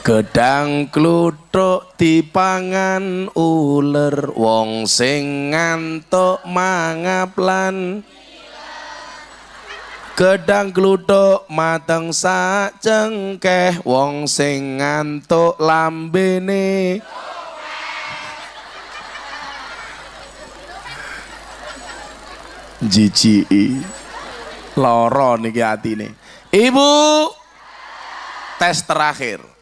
Gedang kluthuk dipangan uler wong sing ngantuk mangap lan Gedang kluthuk mateng sak cengkeh wong sing ngantuk lambene. Jiji loro niki atine. Ibu tes terakhir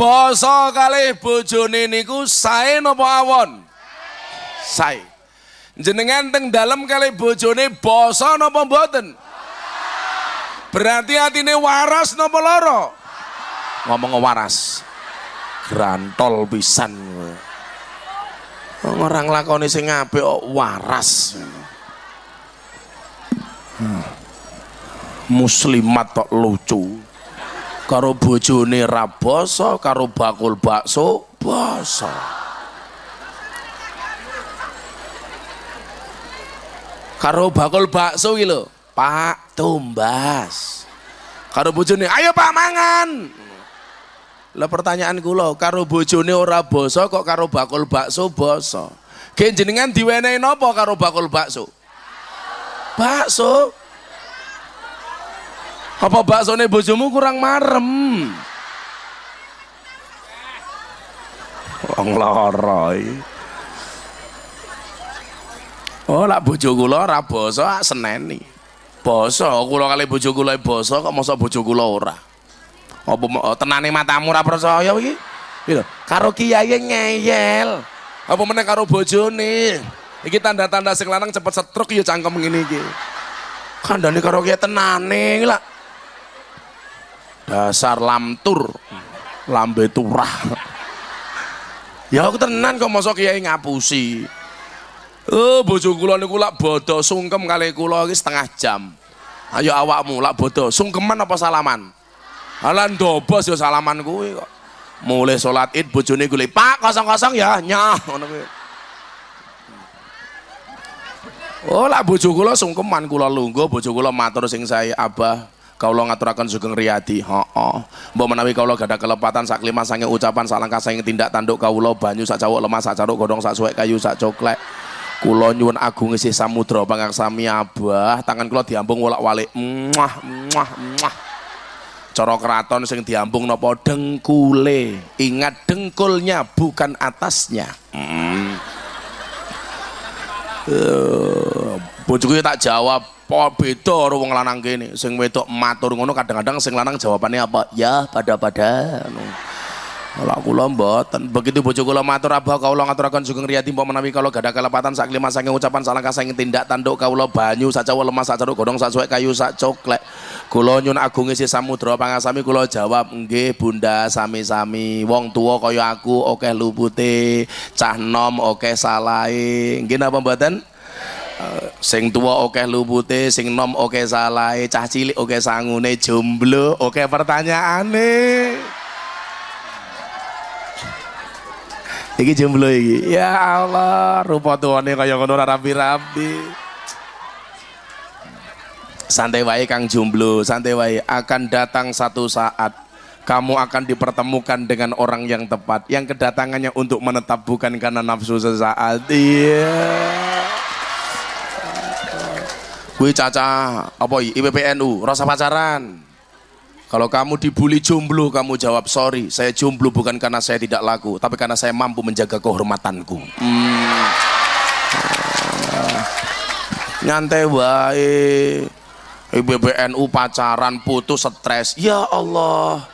Basa kali bojone niku sae napa awon? Sae. Jenengan teng dalem kali bojone basa napa mboten? Berarti atine waras napa loro? Ngomong waras. Grantol pisan. Orang lakoni sing apik waras. Hmm. Muslimat kok lucu karo bojone ra basa karo bakul bakso basa. Karo bakul bakso lho Pak tumbas. Karo bojone ayo Pak mangan. Lah pertanyaan kula karo bojone ora basa kok karo bakul bakso Gen jenengan diwenehi napa karo bakul bakso? Bakso apa baksone bojomu kurang marem? Wong lara Oh, lak bojo kula ora basa seneni. Basa kula kali bojo kula basa kok mosok bojo kula ora. Apa oh, tenane matamu ora percaya iki? Gitu. Karo kiai ngeyel. Apa meneh karo bojone? Iki tanda-tanda sing lanang cepet setruk ya cangkem ngene iki. Kandhane karo kiai tenane lak dasar lamtur. Lambe turah. Ya aku tenan kok mosok kiai ngapusi. Oh bojo kula niku lak bodo sungkem kali kula iki setengah jam. Ayo awakmu lak bodo sungkeman apa salaman? Halan dobos ya salaman kuwi kok. Mulai sholat id bojone gue pak kosong kosong ya nyah oh lak bojo kula sungkeman kula lungguh bojo kula matur sing saya abah kaulo ngaturakan sugeng riyadi. Heeh mbok menawi kaulo gada kelepatan sak lima sange ucapan sak langkah sange tindak tanduk kaulo banyu sak cawuk lemah sak caruk godong sak suwek kayu sak coklek. Kulo nyuwun agung isi samudra pangaksami abah. Tangan kulo diambung wolak-walik. Muah muah muah cara keraton sing diambung nopo dengkule. Ingat dengkulnya bukan atasnya. Hmm. uh, tak jawab po beda karo wong lanang kene. Sing wedok matur ngono kadang-kadang sing lanang jawabannya apa? Ya pada-pada Kalau kula mboten. Begitu bojo kula matur abah kula ngaturaken sugeng riyadi mbok menawi kula gadah kelepatan sak lima saking ucapan salangkah saking tindak tanduk kula banyu sak cawa lemah sak caruk godhong sak suwek kayu sak coklek. Kula nyun agung isi samudra pangasami kula jawab nggih bunda sami-sami. Wong tua kaya aku akeh lupute cah nom akeh salahe. Nggih napa mboten sing tua oke lupute sing nom oke salahe cah cilik oke sangune jomblo oke pertanyaane. Iki jomblo iki? Ya Allah rupa tuane kaya ngono rapi-rapi santai wae Kang jomblo santai wae. Akan datang satu saat kamu akan dipertemukan dengan orang yang tepat. Yang kedatangannya untuk menetap bukan karena nafsu sesaat. Iya. yeah. Gue caca apa IPPNU rasa pacaran. Kalau kamu dibully jomblo, kamu jawab sorry, saya jomblo bukan karena saya tidak laku, tapi karena saya mampu menjaga kehormatanku. Hmm. Nyantai wae. IPPNU pacaran putus stres. Ya Allah.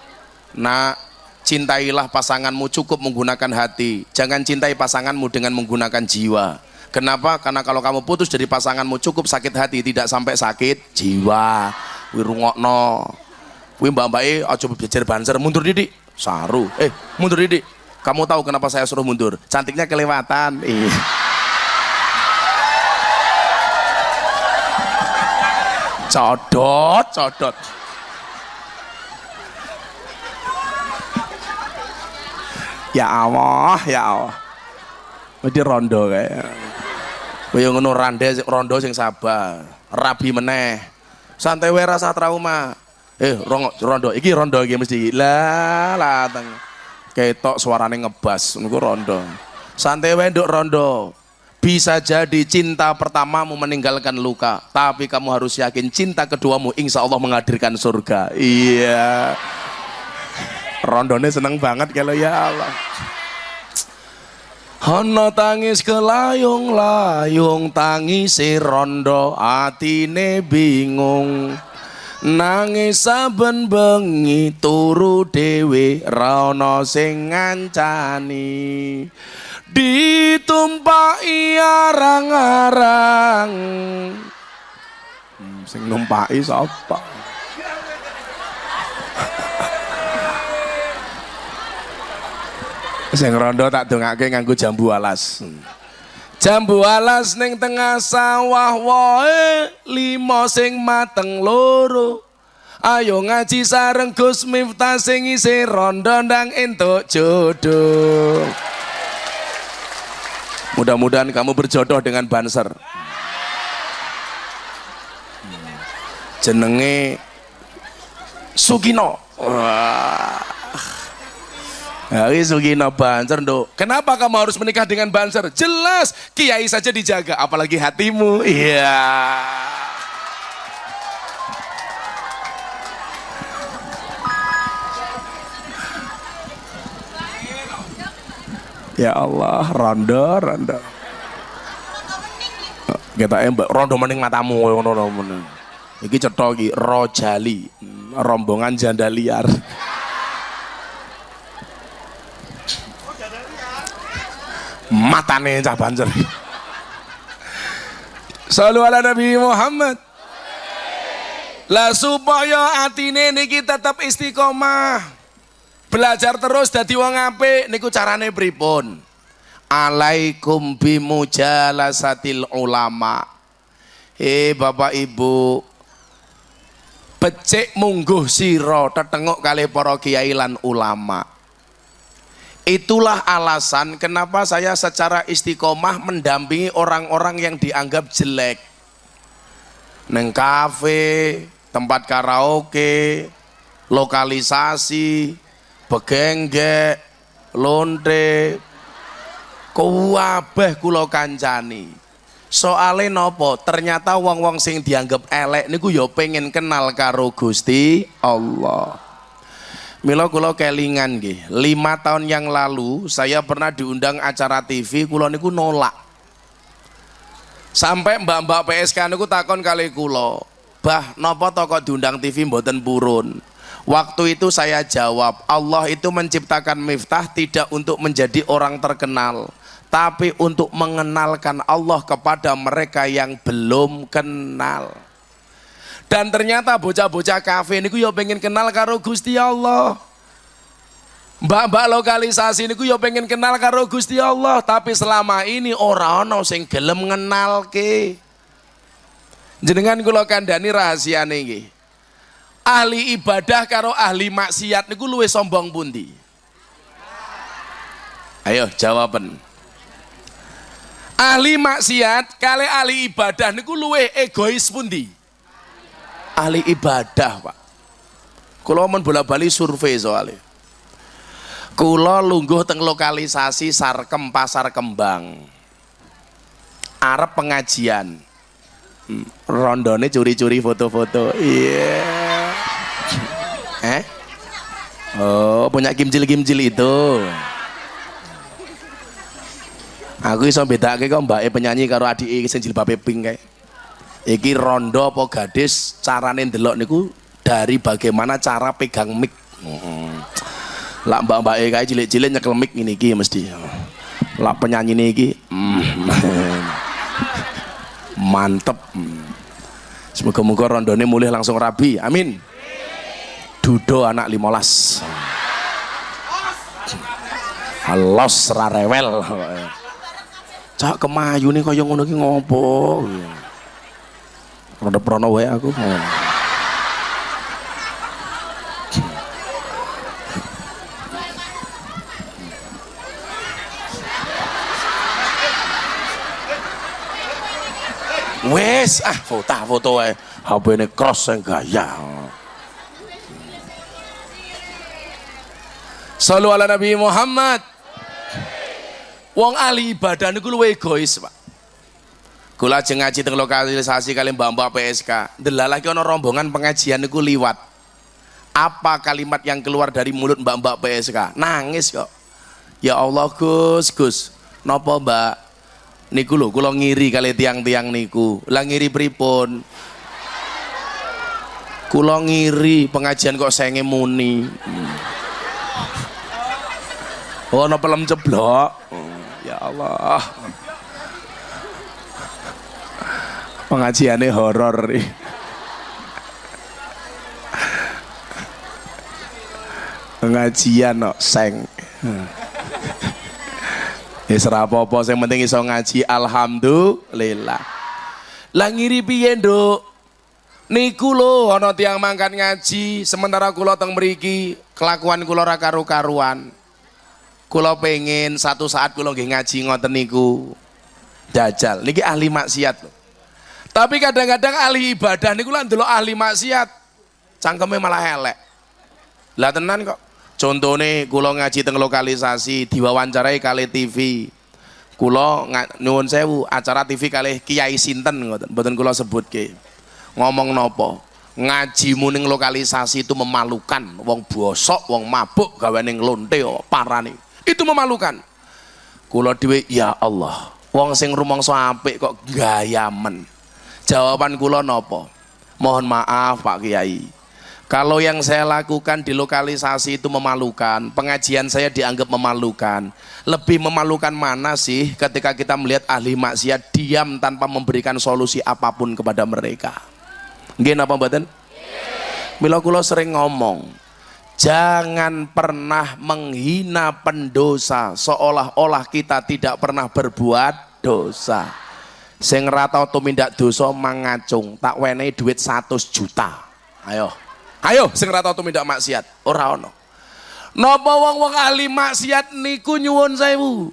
Nah, cintailah pasanganmu cukup menggunakan hati. Jangan cintai pasanganmu dengan menggunakan jiwa. Kenapa? Karena kalau kamu putus dari pasanganmu cukup sakit hati, tidak sampai sakit jiwa. Kuwi mbak-mbak e aja belajar banser, mundur didik. Saru. Eh, mundur didik. Kamu tahu kenapa saya suruh mundur? Cantiknya kelewatan. Eh. Codot, codot. Ya Allah, ya Allah. Jadi rondo kayak. Kaya ngono rande rondo sing sabar, rabi meneh. Santai wae rasa trauma. eh rong, rondo. Iki rondo iki mesti. Lah lateng ketok suarane ngebas. Niku rondo. Santai wae nduk rondo. Bisa jadi cinta pertamamu meninggalkan luka tapi kamu harus yakin cinta keduamu insya Allah menghadirkan surga. Iya. Rondone seneng banget kalau ya Allah Hono tangis kelayung-layung tangis rondo atine bingung. Nangis saben bengi turu dewe rana sing ngancani. Ditumpaki arang-arang. Hmm, sing numpaki sapa sing rondo tak dongake nganggo jambu alas. Jambu alas ning tengah sawah wae limo sing mateng loro. Ayo ngaji sareng Gus Miftah sing isi rondo ndang entuk jodoh. Mudah-mudahan kamu berjodoh dengan banser. Jenenge Sugino. Wah Hari Sugino Banser dok. Kenapa kamu harus menikah dengan Banser? Jelas kiai saja dijaga, apalagi hatimu. Iya. Ya Allah, rondo, rondo. Kita embak rondo mending matamu ngono ngono. Iki cetha rojali, rombongan janda liar. Matane cah banjir Salu ala Nabi Muhammad. Lah supaya atine niki tetap istiqomah. Belajar terus dadi wong apik niku carane pripun? Alaikum bimujalasatil ulama. Eh bapak ibu becik mungguh siro tetengok kali para kiai lan ulama Itulah alasan kenapa saya secara istiqomah mendampingi orang-orang yang dianggap jelek. Neng kafe, tempat karaoke, lokalisasi, begengge, lonte, kuwabeh kulo kancani. Soale nopo? Ternyata wong-wong sing dianggap elek niku yo ya pengen kenal karo Gusti Allah. Milo kulo kelingan nggih. Lima tahun yang lalu saya pernah diundang acara TV, kulo niku nolak. Sampai mbak-mbak PSK niku takon kali kulo, bah nopo toko diundang TV mboten purun. Waktu itu saya jawab, Allah itu menciptakan Miftah tidak untuk menjadi orang terkenal, tapi untuk mengenalkan Allah kepada mereka yang belum kenal dan ternyata bocah-bocah kafe niku ya pengen kenal karo Gusti Allah Mbak-mbak lokalisasi niku ya pengen kenal karo Gusti Allah, tapi selama ini ora ana sing gelem ngenalke. Jenengan kula kandhani rahasia niki. Ahli ibadah karo ahli maksiat niku luwih sombong pundi? Ayo jawaban. Ahli maksiat kali ahli ibadah niku luwih egois pundi? Ahli ibadah pak kalau mau bola-bali survei soalnya Kulo lungguh teng lokalisasi Sarkem Pasar Kembang. Arab pengajian. Hmm, rondone curi-curi foto-foto. Iya. Yeah. Eh? Oh, punya kimcil-kimcil itu. Aku iso bedake kok mbake penyanyi karo adike sing jilbabe pink kae iki rondo apa gadis? Carane ndelok niku dari bagaimana cara pegang mic. Hmm. lah mbak mbak kayak cilik-cilik nyekel mic ini ki mesti. Lah penyanyi ini ki hmm. mantep. Semoga-moga rondone mulai langsung rabi. Amin. Dudo anak limolas. Halos rarewel cak kemayu nih kaya ngono ki ngopo Rodep prono wae aku. Wes, ah foto foto wae. HP ini cross yang gaya. Salu ala Nabi Muhammad. Wong ahli ibadah niku luwe egois, Pak. Kula ajeng ngaji teng lokalisasi kali Mbak-mbak PSK. Delalah ki ana rombongan pengajian niku liwat. Apa kalimat yang keluar dari mulut Mbak-mbak PSK? Nangis kok. Ya Allah Gus, Gus. Napa Mbak? Niku lho kula ngiri kali tiang-tiang niku. Lah ngiri pripun? Kula ngiri pengajian kok senge muni. Oh, no pelem ceblok. Ya Allah. Pengajiannya horor. Pengajian no seng. Ya apa-apa, yang penting iso ngaji alhamdulillah. Lah ngiri piye? Niku lho ana tiang mangkat ngaji, sementara kula teng mriki kelakuan kula ra karu-karuan. Kula pengen satu saat nggih ngaji ngoten niku. Dajal, niki ahli maksiat lho. Tapi kadang-kadang ahli ibadah niku lan delok ahli maksiat, cangkeme malah elek. Lah tenan kok. Contone kula ngaji teng lokalisasi diwawancarai kali TV. Kula nyuwun sewu acara TV kali Kiai sinten ngoten, mboten kula sebutke ngomong nopo ngaji muning lokalisasi itu memalukan wong bosok wong mabuk gawe ning lonte parani itu memalukan kula dhewe ya Allah wong sing rumangsa apik kok gayamen jawaban kula nopo mohon maaf Pak Kiai kalau yang saya lakukan di lokalisasi itu memalukan, pengajian saya dianggap memalukan. Lebih memalukan mana sih ketika kita melihat ahli maksiat diam tanpa memberikan solusi apa pun kepada mereka? Nggih napa mboten? Mila kula sering ngomong, jangan pernah menghina pendosa seolah-olah kita tidak pernah berbuat dosa. Sing rata tumindak dosa mangacung, tak wenehi duit 100 juta. Ayo. Ayo sing rata tumindak maksiat, ora ono. Napa wong-wong ahli maksiat niku nyuwun sewu.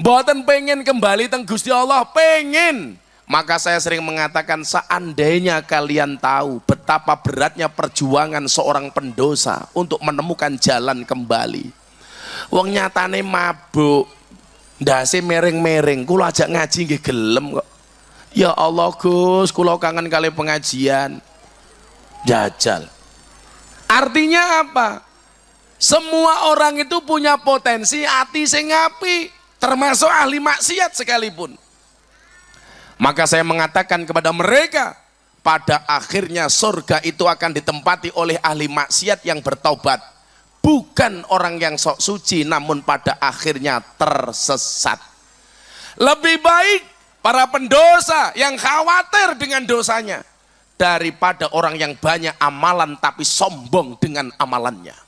Mboten pengen kembali teng Gusti Allah, pengen maka saya sering mengatakan seandainya kalian tahu betapa beratnya perjuangan seorang pendosa untuk menemukan jalan kembali. Wong nyatane mabuk, ndase mereng-mereng, kula ajak ngaji nggih gelem kok. Ya Allah Gus, kula kangen kali pengajian. Jajal. Artinya apa? Semua orang itu punya potensi hati sing api, termasuk ahli maksiat sekalipun. Maka saya mengatakan kepada mereka, pada akhirnya surga itu akan ditempati oleh ahli maksiat yang bertobat. Bukan orang yang sok suci, namun pada akhirnya tersesat. Lebih baik para pendosa yang khawatir dengan dosanya daripada orang yang banyak amalan tapi sombong dengan amalannya.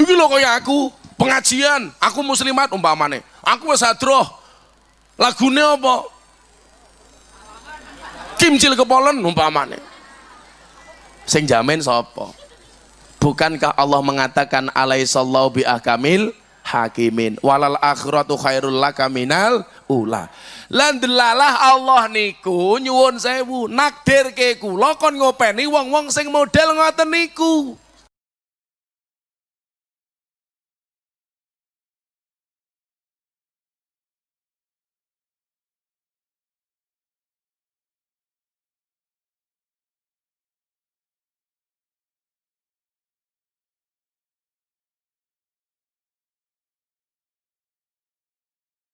Ini loh kayak aku, pengajian, aku muslimat umpamane. Aku wis hadroh. Lagune apa? kimcil kepolen umpamane sing jamin sapa bukankah Allah mengatakan alaihissallahu bi ahkamil hakimin walal akhiratu khairul laka minal ula. Lan delalah Allah niku nyuwun sewu nakdirke kula kon ngopeni wong-wong sing model ngoten niku